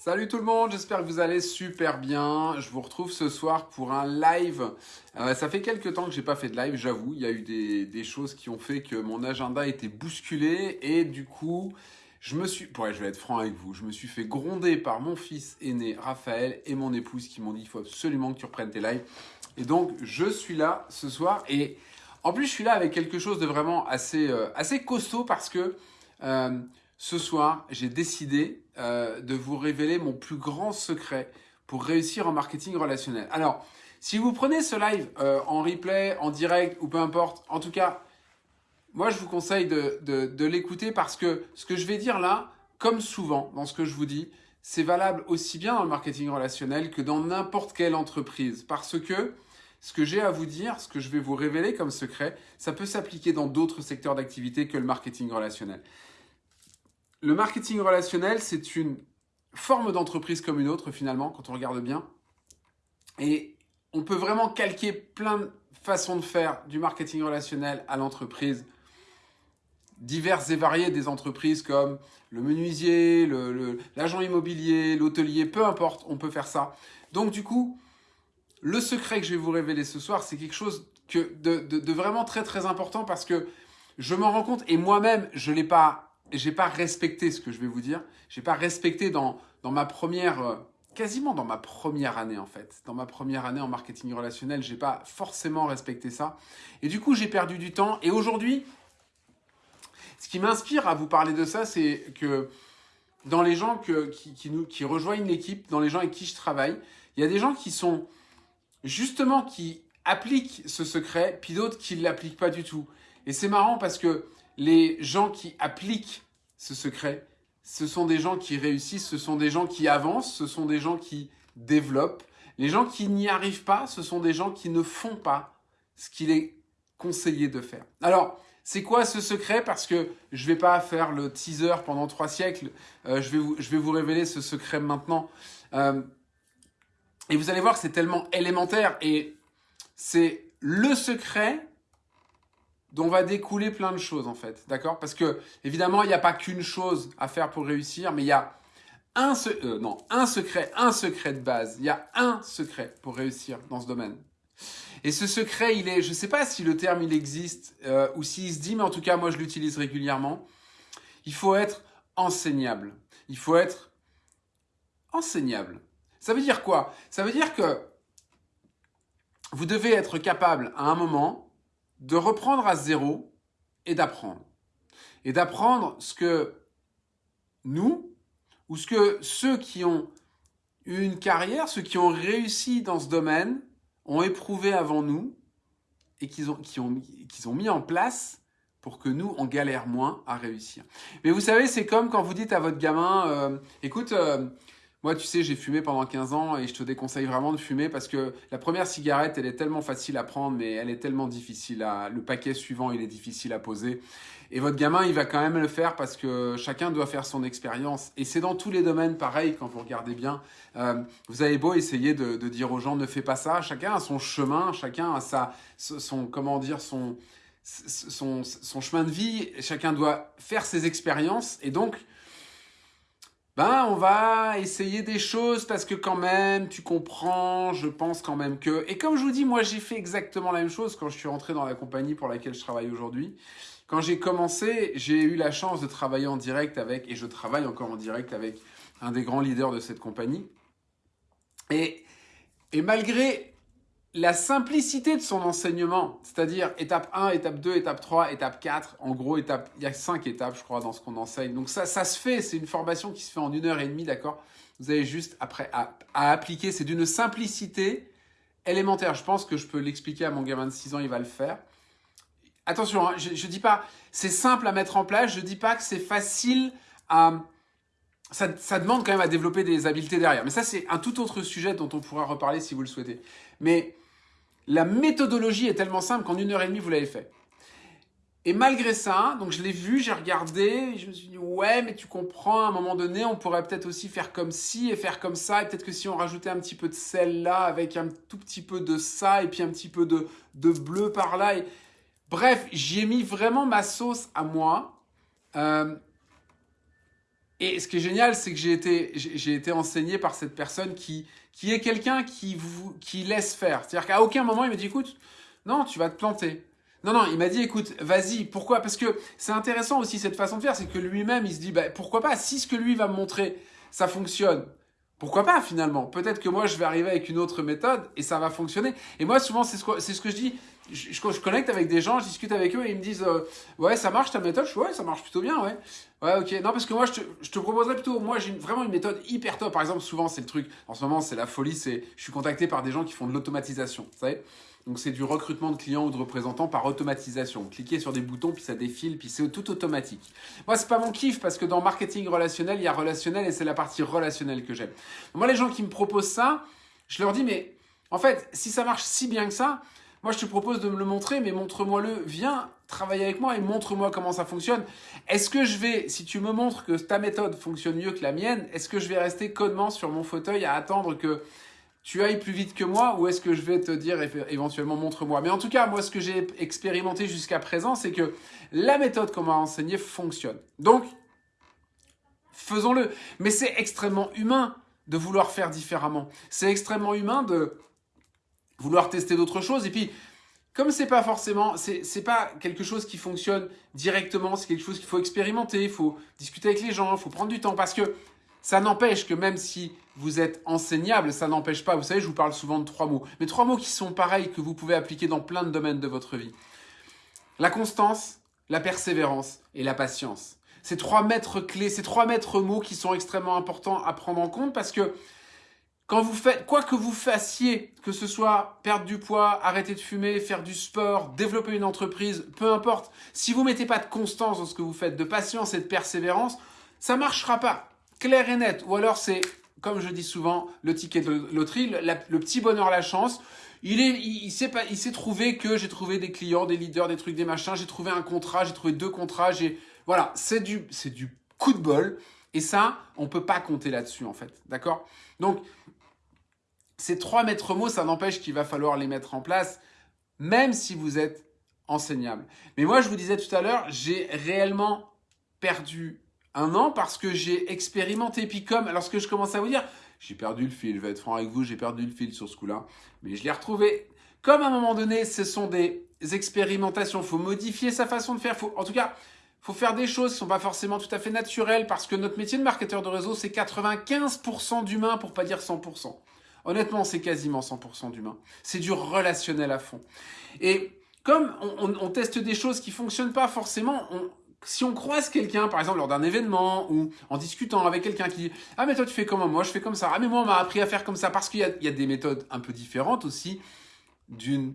Salut tout le monde, j'espère que vous allez super bien. Je vous retrouve ce soir pour un live. Euh, ça fait quelques temps que j'ai pas fait de live, j'avoue. Il y a eu des, choses qui ont fait que mon agenda était bousculé et du coup, je me suis... Ouais, je vais être franc avec vous. Je me suis fait gronder par mon fils aîné Raphaël et mon épouse qui m'ont dit il faut absolument que tu reprennes tes lives. Et donc, je suis là ce soir et en plus, je suis là avec quelque chose de vraiment assez, euh, assez costaud parce que... Euh, ce soir, j'ai décidé euh, de vous révéler mon plus grand secret pour réussir en marketing relationnel. Alors, si vous prenez ce live euh, en replay, en direct ou peu importe, en tout cas, moi je vous conseille de, de l'écouter parce que ce que je vais dire là, comme souvent dans ce que je vous dis, c'est valable aussi bien dans le marketing relationnel que dans n'importe quelle entreprise. Parce que ce que j'ai à vous dire, ce que je vais vous révéler comme secret, ça peut s'appliquer dans d'autres secteurs d'activité que le marketing relationnel. Le marketing relationnel, c'est une forme d'entreprise comme une autre finalement, quand on regarde bien. Et on peut vraiment calquer plein de façons de faire du marketing relationnel à l'entreprise, diverses et variées des entreprises comme le menuisier, l'agent immobilier, l'hôtelier, peu importe, on peut faire ça. Donc du coup, le secret que je vais vous révéler ce soir, c'est quelque chose de, de, vraiment très très important parce que je m'en rends compte et moi-même, je ne l'ai pas j'ai pas respecté ce que je vais vous dire. J'ai pas respecté dans, dans ma première, euh, quasiment dans ma première année en fait. Dans ma première année en marketing relationnel, j'ai pas forcément respecté ça. Et du coup, j'ai perdu du temps. Et aujourd'hui, ce qui m'inspire à vous parler de ça, c'est que dans les gens qui, qui, nous, qui rejoignent l'équipe, dans les gens avec qui je travaille, il y a des gens qui sont justement qui appliquent ce secret, puis d'autres qui ne l'appliquent pas du tout. Et c'est marrant parce que les gens qui appliquent ce secret, ce sont des gens qui réussissent, ce sont des gens qui avancent, ce sont des gens qui développent. Les gens qui n'y arrivent pas, ce sont des gens qui ne font pas ce qu'il est conseillé de faire. Alors, c'est quoi ce secret? Parce que je ne vais pas faire le teaser pendant trois siècles. Euh, je, vais vous, je vais vous révéler ce secret maintenant. Euh, et vous allez voir c'est tellement élémentaire. Et c'est le secret dont va découler plein de choses en fait, d'accord? Parce que évidemment, il n'y a pas qu'une chose à faire pour réussir, mais il y a un, euh, non, un secret, un secret de base. Il y a un secret pour réussir dans ce domaine. Et ce secret, il est, je ne sais pas si le terme il existe euh, ou s'il se dit, mais en tout cas, moi je l'utilise régulièrement. Il faut être enseignable. Il faut être enseignable. Ça veut dire quoi? Ça veut dire que vous devez être capable à un moment de reprendre à zéro et d'apprendre. Et d'apprendre ce que nous, ou ce que ceux qui ont eu une carrière, ceux qui ont réussi dans ce domaine, ont éprouvé avant nous et qu'ils ont, ont, ont mis en place pour que nous, on galère moins à réussir. Mais vous savez, c'est comme quand vous dites à votre gamin, euh, écoute, euh, moi, tu sais, j'ai fumé pendant 15 ans et je te déconseille vraiment de fumer parce que la première cigarette, elle est tellement facile à prendre, mais elle est tellement difficile à... Le paquet suivant, il est difficile à poser. Et votre gamin, il va quand même le faire parce que chacun doit faire son expérience. Et c'est dans tous les domaines pareil, quand vous regardez bien. Euh, vous avez beau essayer de, dire aux gens, ne fais pas ça. Chacun a son chemin, chacun a sa, son, comment dire, son, son, son chemin de vie. Chacun doit faire ses expériences. Et donc, ben on va essayer des choses parce que quand même, tu comprends, je pense quand même que... Et comme je vous dis, moi j'ai fait exactement la même chose quand je suis rentré dans la compagnie pour laquelle je travaille aujourd'hui. Quand j'ai commencé, j'ai eu la chance de travailler en direct avec, et je travaille encore en direct avec un des grands leaders de cette compagnie. Et, et malgré la simplicité de son enseignement, c'est-à-dire étape 1, étape 2, étape 3, étape 4, en gros, étape, il y a 5 étapes, je crois, dans ce qu'on enseigne. Donc ça, ça se fait, c'est une formation qui se fait en une heure et demie, d'accord? Vous avez juste après à, appliquer, c'est d'une simplicité élémentaire. Je pense que je peux l'expliquer à mon gamin de 6 ans, il va le faire. Attention, hein, je ne dis pas c'est simple à mettre en place, je ne dis pas que c'est facile à... Ça, demande quand même à développer des habiletés derrière. Mais ça, c'est un tout autre sujet dont on pourra reparler si vous le souhaitez. Mais la méthodologie est tellement simple qu'en une heure et demie, vous l'avez fait. Et malgré ça, donc je l'ai vu, j'ai regardé, je me suis dit, ouais, mais tu comprends, à un moment donné, on pourrait peut-être aussi faire comme ci et faire comme ça, et peut-être que si on rajoutait un petit peu de sel là, avec un tout petit peu de ça, et puis un petit peu de, de bleu par là. Bref, j'y ai mis vraiment ma sauce à moi. Euh, Et ce qui est génial, c'est que j'ai été, j'ai été enseigné par cette personne qui, qui est quelqu'un qui vous, qui laisse faire. C'est-à-dire qu'à aucun moment il me dit, écoute, non, tu vas te planter. Non, non, il m'a dit, écoute, vas-y. Pourquoi? Parce que c'est intéressant aussi cette façon de faire, c'est que lui-même, il se dit, bah, pourquoi pas? Si ce que lui va me montrer, ça fonctionne, pourquoi pas finalement? Peut-être que moi, je vais arriver avec une autre méthode et ça va fonctionner. Et moi, souvent, c'est ce ce que je dis. Je, je, connecte avec des gens, je discute avec eux et ils me disent, euh, ouais, ça marche ta méthode? Je dis, ouais, ça marche plutôt bien, ouais. Ouais, ok. Non, parce que moi, je te, je te proposerais plutôt, moi, j'ai vraiment une méthode hyper top. Par exemple, souvent, c'est le truc, en ce moment, c'est la folie, c'est, je suis contacté par des gens qui font de l'automatisation, vous savez donc c'est du recrutement de clients ou de représentants par automatisation. cliquez sur des boutons, puis ça défile, puis c'est tout automatique. Moi, c'est pas mon kiff parce que dans marketing relationnel, il y a relationnel et c'est la partie relationnelle que j'aime. Moi, les gens qui me proposent ça, je leur dis, mais en fait, si ça marche si bien que ça, moi, je te propose de me le montrer, mais montre-moi-le. Viens travailler avec moi et montre-moi comment ça fonctionne. Est-ce que je vais, si tu me montres que ta méthode fonctionne mieux que la mienne, est-ce que je vais rester codement sur mon fauteuil à attendre que tu ailles plus vite que moi ou est-ce que je vais te dire éventuellement montre-moi? Mais en tout cas, moi, ce que j'ai expérimenté jusqu'à présent, c'est que la méthode qu'on m'a enseignée fonctionne. Donc, faisons-le. Mais c'est extrêmement humain de vouloir faire différemment. C'est extrêmement humain de vouloir tester d'autres choses. Et puis, comme c'est pas forcément, c'est pas quelque chose qui fonctionne directement, c'est quelque chose qu'il faut expérimenter, il faut discuter avec les gens, il faut prendre du temps parce que ça n'empêche que même si vous êtes enseignable, ça n'empêche pas, vous savez, je vous parle souvent de trois mots, mais trois mots qui sont pareils, que vous pouvez appliquer dans plein de domaines de votre vie. La constance, la persévérance et la patience. Ces trois maîtres clés, ces trois maîtres mots qui sont extrêmement importants à prendre en compte parce que quand vous faites, quoi que vous fassiez, que ce soit perdre du poids, arrêter de fumer, faire du sport, développer une entreprise, peu importe, si vous mettez pas de constance dans ce que vous faites, de patience et de persévérance, ça marchera pas clair et net. Ou alors c'est, comme je dis souvent, le ticket de loterie, le, petit bonheur, la chance. Il est, il, s'est pas, il s'est trouvé que j'ai trouvé des clients, des leaders, des trucs, des machins. J'ai trouvé un contrat, j'ai trouvé deux contrats. J'ai, voilà, c'est du, c'est du coup de bol. Et ça, on peut pas compter là-dessus en fait, d'accord? Donc, ces trois maîtres mots, ça n'empêche qu'il va falloir les mettre en place, même si vous êtes enseignable. Mais moi, je vous disais tout à l'heure, j'ai réellement perdu un an parce que j'ai expérimenté. Puis comme, alors ce que je commence à vous dire, j'ai perdu le fil, je vais être franc avec vous, j'ai perdu le fil sur ce coup-là, mais je l'ai retrouvé. Comme à un moment donné, ce sont des expérimentations, il faut modifier sa façon de faire, faut, en tout cas, faut faire des choses qui sont pas forcément tout à fait naturelles parce que notre métier de marketeur de réseau, c'est 95% d'humain pour pas dire 100%. Honnêtement, c'est quasiment 100% d'humain. C'est du relationnel à fond. Et comme on, teste des choses qui fonctionnent pas forcément, si on croise quelqu'un, par exemple lors d'un événement ou en discutant avec quelqu'un qui dit ah mais toi tu fais comment moi je fais comme ça ah mais moi on m'a appris à faire comme ça parce qu'il y, y a, des méthodes un peu différentes aussi d'une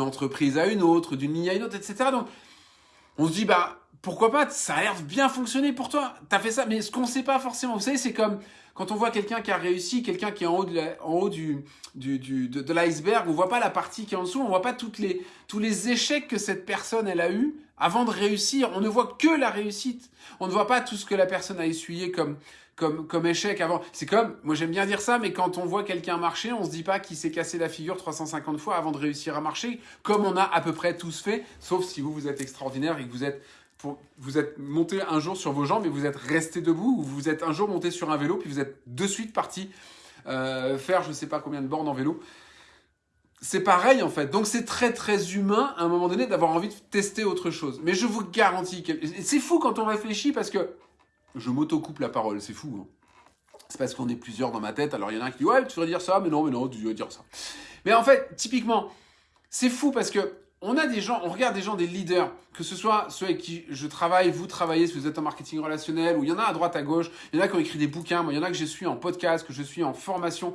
entreprise à une autre, d'une ligne à une autre, etc. Donc on se dit bah pourquoi pas ça a l'air bien fonctionner pour toi t'as fait ça mais ce qu'on sait pas forcément vous savez c'est comme quand on voit quelqu'un qui a réussi, quelqu'un qui est en haut, de haut du, de, l'iceberg, on voit pas la partie qui est en dessous, on voit pas les, tous les échecs que cette personne elle a eu avant de réussir. On ne voit que la réussite. On ne voit pas tout ce que la personne a essuyé comme, comme, comme échec avant. C'est comme, moi j'aime bien dire ça, mais quand on voit quelqu'un marcher, on se dit pas qu'il s'est cassé la figure 350 fois avant de réussir à marcher, comme on a à peu près tous fait, sauf si vous, vous êtes extraordinaire et que vous êtes vous êtes monté un jour sur vos jambes et vous êtes resté debout, ou vous êtes un jour monté sur un vélo, puis vous êtes de suite parti euh, faire je ne sais pas combien de bornes en vélo. C'est pareil en fait. Donc c'est très très humain à un moment donné d'avoir envie de tester autre chose. Mais je vous garantis que... C'est fou quand on réfléchit parce que... Je m'auto-coupe la parole, c'est fou. Hein. C'est parce qu'on est plusieurs dans ma tête. Alors il y en a un qui dit ouais tu devrais dire ça, mais non, mais non, tu devrais dire ça. Mais en fait, typiquement, c'est fou parce que on a des gens, on regarde des gens, des leaders, que ce soit ceux avec qui je travaille, vous travaillez, si vous êtes en marketing relationnel, ou il y en a à droite, à gauche, il y en a qui ont écrit des bouquins, moi il y en a que je suis en podcast, que je suis en formation.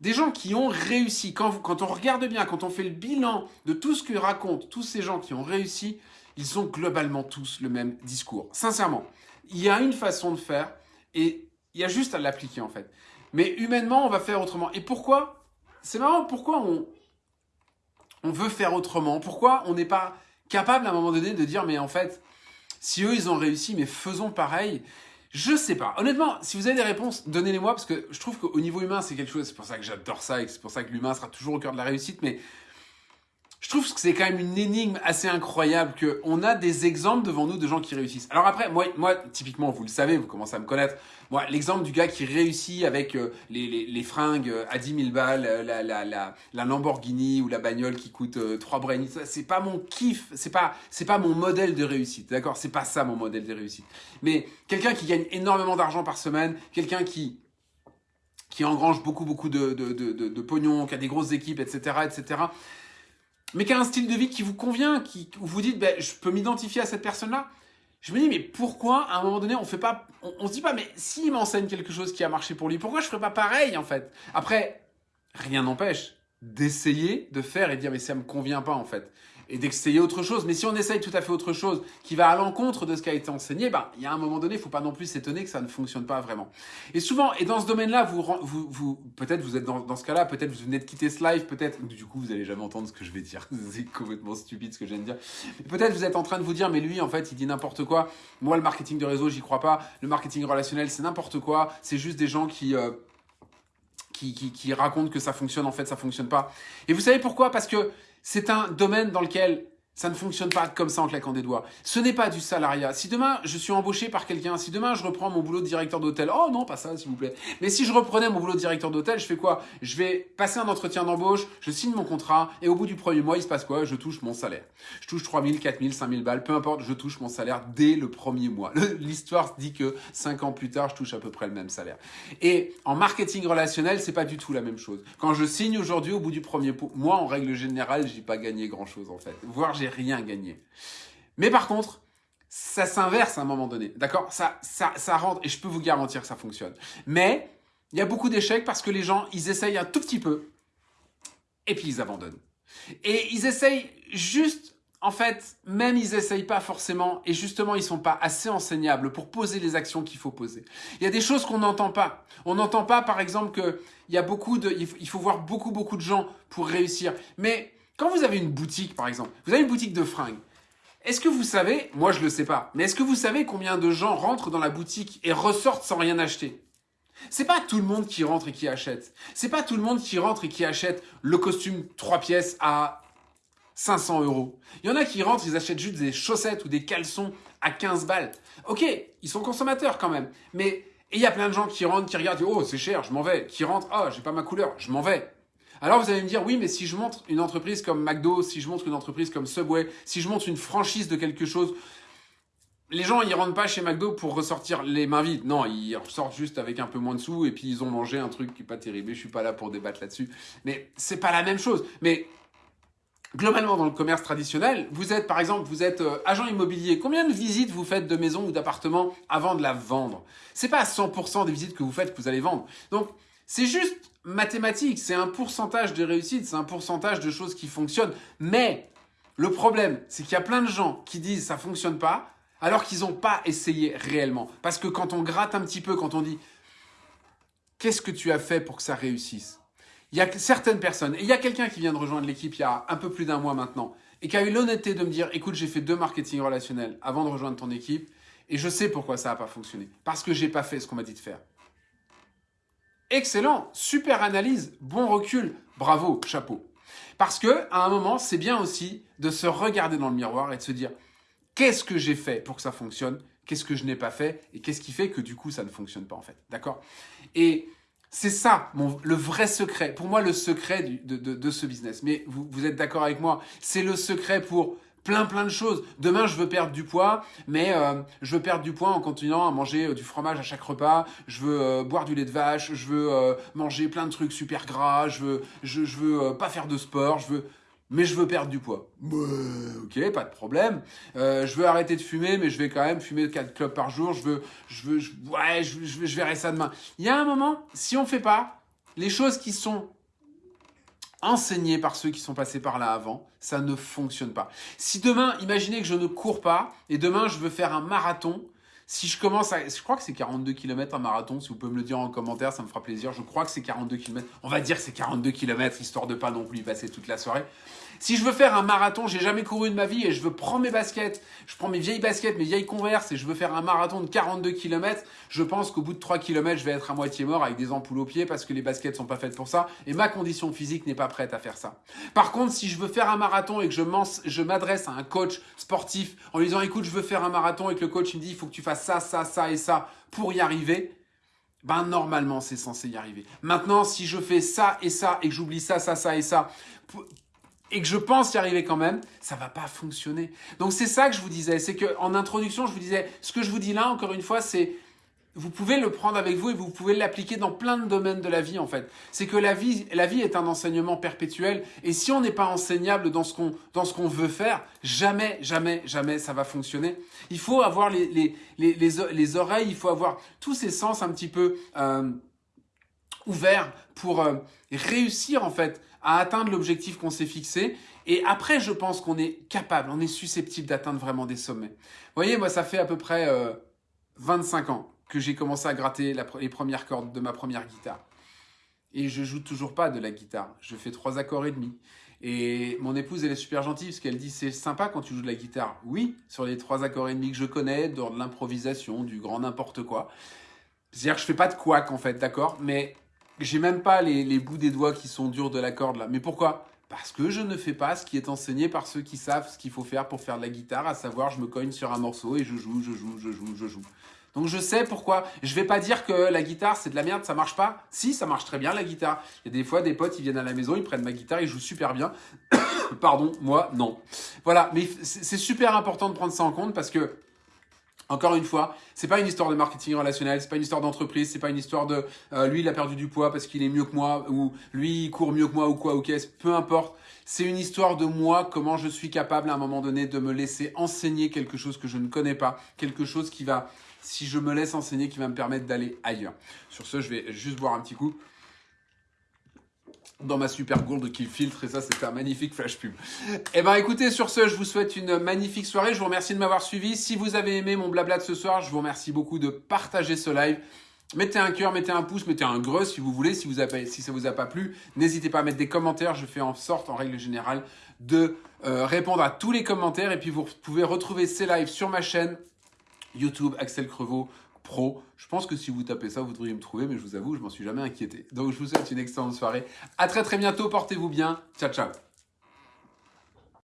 Des gens qui ont réussi. Quand, on regarde bien, quand on fait le bilan de tout ce que racontent tous ces gens qui ont réussi, ils ont globalement tous le même discours. Sincèrement, il y a une façon de faire et il y a juste à l'appliquer en fait. Mais humainement, on va faire autrement. Et pourquoi? C'est marrant, pourquoi on, on veut faire autrement Pourquoi on n'est pas capable à un moment donné de dire mais en fait, si eux ils ont réussi, mais faisons pareil je sais pas. Honnêtement, si vous avez des réponses, donnez-les-moi parce que je trouve qu'au niveau humain, c'est quelque chose. C'est pour ça que j'adore ça et c'est pour ça que l'humain sera toujours au cœur de la réussite. Mais je trouve que c'est quand même une énigme assez incroyable que on a des exemples devant nous de gens qui réussissent. Alors après, moi, moi, typiquement, vous le savez, vous commencez à me connaître. Moi, l'exemple du gars qui réussit avec euh, les, les, fringues euh, à 10 000 balles, euh, la, la, la, la Lamborghini ou la bagnole qui coûte euh, 3 brains, c'est pas mon kiff, c'est pas, pas mon modèle de réussite, d'accord? C'est pas ça mon modèle de réussite. Mais quelqu'un qui gagne énormément d'argent par semaine, quelqu'un qui qui engrange beaucoup beaucoup de, de, de, de, de pognon, qui a des grosses équipes, etc., etc mais qui a un style de vie qui vous convient, qui, où vous dites, ben, je peux m'identifier à cette personne-là? Je me dis, mais pourquoi, à un moment donné, on fait pas, on, se dit pas, mais s'il m'enseigne quelque chose qui a marché pour lui, pourquoi je ferais pas pareil, en fait? Après, rien n'empêche d'essayer, de faire et de dire, mais ça me convient pas, en fait et d'essayer autre chose. Mais si on essaye tout à fait autre chose qui va à l'encontre de ce qui a été enseigné, ben, il y a un moment donné, il faut pas non plus s'étonner que ça ne fonctionne pas vraiment. Et souvent, et dans ce domaine-là, vous, vous, vous peut-être vous êtes dans, dans ce cas-là, peut-être vous venez de quitter ce live, peut-être, du coup, vous allez jamais entendre ce que je vais dire. C'est complètement stupide ce que je viens de dire. Peut-être vous êtes en train de vous dire, mais lui, en fait, il dit n'importe quoi. Moi, le marketing de réseau, j'y crois pas. Le marketing relationnel, c'est n'importe quoi. C'est juste des gens qui, euh, qui, qui, qui racontent que ça fonctionne, en fait, ça fonctionne pas. Et vous savez pourquoi? Parce que c'est un domaine dans lequel ça ne fonctionne pas comme ça en claquant des doigts. Ce n'est pas du salariat. Si demain je suis embauché par quelqu'un, si demain je reprends mon boulot de directeur d'hôtel, oh non, pas ça s'il vous plaît. Mais si je reprenais mon boulot de directeur d'hôtel, je fais quoi? Je vais passer un entretien d'embauche, je signe mon contrat et au bout du premier mois, il se passe quoi? Je touche mon salaire. Je touche 3000, 4000, 5000 balles, peu importe, je touche mon salaire dès le premier mois. L'histoire dit que 5 ans plus tard, je touche à peu près le même salaire. Et en marketing relationnel, c'est pas du tout la même chose. Quand je signe aujourd'hui, au bout du premier mois, en règle générale, j'ai pas gagné grand chose en fait. Voire j'ai rien gagné. Mais par contre, ça s'inverse à un moment donné. D'accord? Ça, ça, ça rentre, et je peux vous garantir que ça fonctionne. Mais il y a beaucoup d'échecs parce que les gens, ils essayent un tout petit peu, et puis ils abandonnent. Et ils essayent juste, en fait, même ils essayent pas forcément, et justement, ils sont pas assez enseignables pour poser les actions qu'il faut poser. Il y a des choses qu'on n'entend pas. On n'entend pas, par exemple, que il y a beaucoup de, il faut voir beaucoup, beaucoup de gens pour réussir. Mais quand vous avez une boutique, par exemple, vous avez une boutique de fringues, est-ce que vous savez, moi je le sais pas, mais est-ce que vous savez combien de gens rentrent dans la boutique et ressortent sans rien acheter? C'est pas tout le monde qui rentre et qui achète. C'est pas tout le monde qui rentre et qui achète le costume 3 pièces à 500 euros. Il y en a qui rentrent, ils achètent juste des chaussettes ou des caleçons à 15 balles. Ok, ils sont consommateurs quand même. Mais il y a plein de gens qui rentrent, qui regardent, oh c'est cher, je m'en vais. Qui rentrent, oh j'ai pas ma couleur, je m'en vais. Alors vous allez me dire, oui, mais si je montre une entreprise comme McDo, si je montre une entreprise comme Subway, si je montre une franchise de quelque chose, les gens, ils rentrent pas chez McDo pour ressortir les mains vides. Non, ils ressortent juste avec un peu moins de sous et puis ils ont mangé un truc qui est pas terrible. Je suis pas là pour débattre là-dessus. Mais c'est pas la même chose. Mais globalement, dans le commerce traditionnel, vous êtes, par exemple, vous êtes euh, agent immobilier. Combien de visites vous faites de maisons ou d'appartements avant de la vendre? C'est pas à 100% des visites que vous faites que vous allez vendre. Donc, c'est juste mathématique, c'est un pourcentage de réussite, c'est un pourcentage de choses qui fonctionnent. Mais le problème, c'est qu'il y a plein de gens qui disent ça fonctionne pas, alors qu'ils n'ont pas essayé réellement. Parce que quand on gratte un petit peu, quand on dit qu'est-ce que tu as fait pour que ça réussisse? Il y a certaines personnes, et il y a quelqu'un qui vient de rejoindre l'équipe il y a un peu plus d'un mois maintenant, et qui a eu l'honnêteté de me dire écoute, j'ai fait deux marketing relationnels avant de rejoindre ton équipe, et je sais pourquoi ça n'a pas fonctionné. Parce que j'ai pas fait ce qu'on m'a dit de faire. Excellent, super analyse, bon recul, bravo, chapeau. Parce que à un moment, c'est bien aussi de se regarder dans le miroir et de se dire qu'est-ce que j'ai fait pour que ça fonctionne, qu'est-ce que je n'ai pas fait et qu'est-ce qui fait que du coup ça ne fonctionne pas en fait. D'accord? Et c'est ça le vrai secret. Pour moi, le secret de, de, ce business. Mais vous êtes d'accord avec moi C'est le secret pour plein plein de choses. Demain, je veux perdre du poids, mais euh, je veux perdre du poids en continuant à manger euh, du fromage à chaque repas. Je veux euh, boire du lait de vache. Je veux manger plein de trucs super gras. Je veux, je, je veux pas faire de sport. Je veux, mais je veux perdre du poids. ok, pas de problème. Je veux arrêter de fumer, mais je vais quand même fumer 4 clopes par jour. Je veux, je veux, je, ouais, je, je, je verrai ça demain. Il y a un moment, si on fait pas les choses qui sont enseigné par ceux qui sont passés par là avant, ça ne fonctionne pas. Si demain, imaginez que je ne cours pas et demain je veux faire un marathon, Si je commence à... Je crois que c'est 42 km un marathon, si vous pouvez me le dire en commentaire, ça me fera plaisir. Je crois que c'est 42 km. On va dire que c'est 42 km, histoire de pas non plus y passer toute la soirée. Si je veux faire un marathon, j'ai jamais couru de ma vie et je veux prendre mes baskets, je prends mes vieilles baskets, mes vieilles converses et je veux faire un marathon de 42 km, je pense qu'au bout de 3 km, je vais être à moitié mort avec des ampoules aux pieds parce que les baskets sont pas faites pour ça et ma condition physique n'est pas prête à faire ça. Par contre, si je veux faire un marathon et que je m'adresse à un coach sportif en lui disant écoute, je veux faire un marathon et que le coach me dit il faut que tu fasses ça, ça, ça et ça pour y arriver, ben normalement c'est censé y arriver. Maintenant, si je fais ça et ça et que j'oublie ça, ça, ça et ça et que je pense y arriver quand même, ça va pas fonctionner. Donc c'est ça que je vous disais, c'est que en introduction, je vous disais, ce que je vous dis là, encore une fois, c'est vous pouvez le prendre avec vous et vous pouvez l'appliquer dans plein de domaines de la vie en fait. C'est que la vie, la vie est un enseignement perpétuel et si on n'est pas enseignable dans ce qu'on dans ce qu'on veut faire, jamais, jamais, jamais ça va fonctionner. Il faut avoir les les les les, les oreilles, il faut avoir tous ces sens un petit peu euh, ouverts pour euh, réussir en fait à atteindre l'objectif qu'on s'est fixé. Et après, je pense qu'on est capable, on est susceptible d'atteindre vraiment des sommets. Vous voyez, moi, ça fait à peu près 25 euh, ans que j'ai commencé à gratter les premières cordes de ma première guitare. Et je joue toujours pas de la guitare. Je fais trois accords et demi. Et mon épouse, elle est super gentille parce qu'elle dit c'est sympa quand tu joues de la guitare. Oui, sur les trois accords et demi que je connais, dans de l'improvisation, du grand n'importe quoi. C'est-à-dire que je fais pas de couac en fait, d'accord? Mais j'ai même pas les, bouts des doigts qui sont durs de la corde là. Mais pourquoi? Parce que je ne fais pas ce qui est enseigné par ceux qui savent ce qu'il faut faire pour faire de la guitare, à savoir je me cogne sur un morceau et je joue, je joue, je joue, je joue. Donc je sais pourquoi. Je vais pas dire que la guitare c'est de la merde, ça marche pas. Si, ça marche très bien la guitare. Il y a des fois des potes, ils viennent à la maison, ils prennent ma guitare, ils jouent super bien. Pardon, moi non. Voilà, mais c'est super important de prendre ça en compte parce que encore une fois, c'est pas une histoire de marketing relationnel, c'est pas une histoire d'entreprise, c'est pas une histoire de euh, lui il a perdu du poids parce qu'il est mieux que moi ou lui il court mieux que moi ou quoi ou qu'est-ce, peu importe. C'est une histoire de moi, comment je suis capable à un moment donné de me laisser enseigner quelque chose que je ne connais pas, quelque chose qui va, si je me laisse enseigner, qui va me permettre d'aller ailleurs. Sur ce, je vais juste boire un petit coup dans ma super gourde qui filtre et ça c'était un magnifique flash pub. Eh ben écoutez sur ce je vous souhaite une magnifique soirée, je vous remercie de m'avoir suivi. Si vous avez aimé mon blabla de ce soir, je vous remercie beaucoup de partager ce live. Mettez un cœur, mettez un pouce, mettez un greu si vous voulez, si, vous avez, si ça vous a pas plu. N'hésitez pas à mettre des commentaires, je fais en sorte en règle générale de euh, répondre à tous les commentaires et puis vous pouvez retrouver ces lives sur ma chaîne YouTube Axel Crevaux Je pense que si vous tapez ça, vous devriez me trouver, mais je vous avoue, je m'en suis jamais inquiété. Donc je vous souhaite une excellente soirée. À très très bientôt, portez-vous bien. Ciao ciao